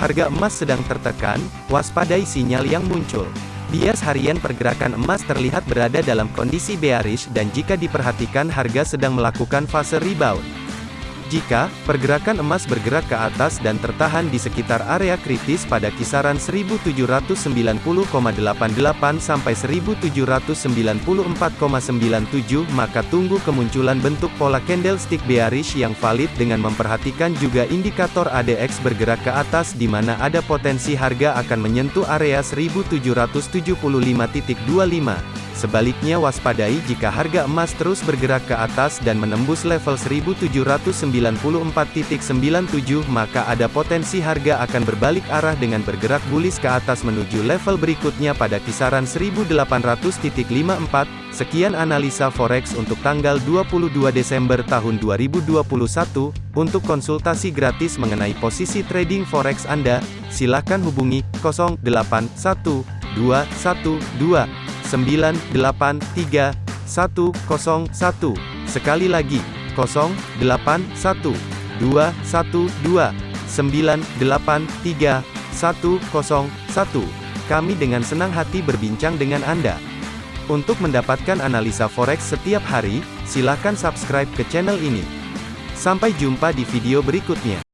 Harga emas sedang tertekan, waspadai sinyal yang muncul. Bias harian pergerakan emas terlihat berada dalam kondisi bearish dan jika diperhatikan harga sedang melakukan fase rebound. Jika pergerakan emas bergerak ke atas dan tertahan di sekitar area kritis pada kisaran 1790,88 sampai 1794,97 maka tunggu kemunculan bentuk pola candlestick bearish yang valid dengan memperhatikan juga indikator ADX bergerak ke atas di mana ada potensi harga akan menyentuh area 1775.25. Sebaliknya waspadai jika harga emas terus bergerak ke atas dan menembus level 1794.97 maka ada potensi harga akan berbalik arah dengan bergerak bullish ke atas menuju level berikutnya pada kisaran 1800.54. Sekian analisa forex untuk tanggal 22 Desember tahun 2021. Untuk konsultasi gratis mengenai posisi trading forex Anda, silakan hubungi 081212 983 101. Sekali lagi, 081 212 983 101. Kami dengan senang hati berbincang dengan Anda. Untuk mendapatkan analisa forex setiap hari, silakan subscribe ke channel ini. Sampai jumpa di video berikutnya.